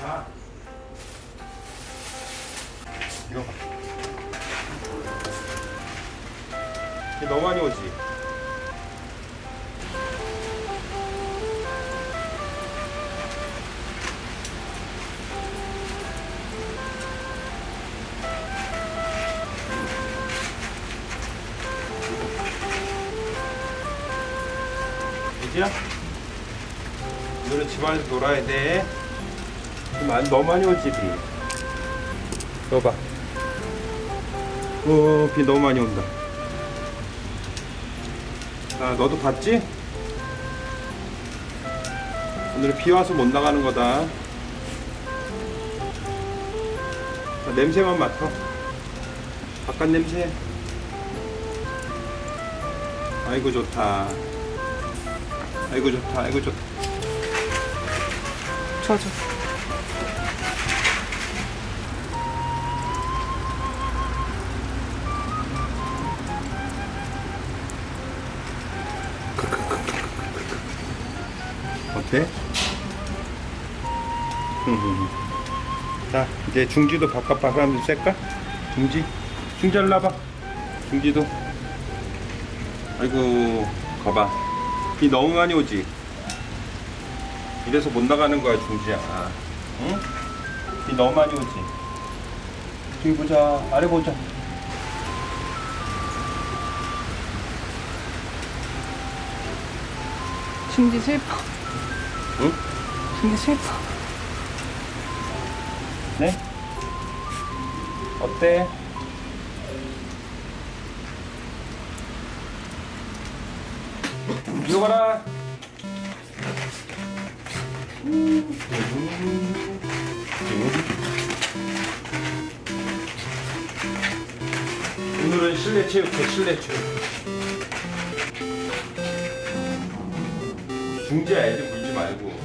가. 이거 봐. 이게 너무 많이 오지? 이지야? 오늘은 집안에서 놀아야 돼. 비 많이, 너무 많이 오지, 비. 이거 봐. 오, 비 너무 많이 온다. 아, 너도 봤지? 오늘 비 와서 못 나가는 거다. 자, 냄새만 맡아. 바깥 냄새. 아이고 좋다. 아이고 좋다. 아이고 좋다. 좋아 어때? 자 이제 중지도 바깥 바람 좀 쐴까? 중지? 중지 일로 와봐. 중지도. 아이고 가봐. 비 너무 많이 오지? 이래서 못 나가는 거야 중지야. 응? 비 너무 많이 오지? 저기 보자. 아래 보자. 중지 슬퍼 응? 중지 슬퍼 네? 어때? 이거 봐라. 오늘은 실내 체육회 실내 체육. 중지야 애들 물지 말고.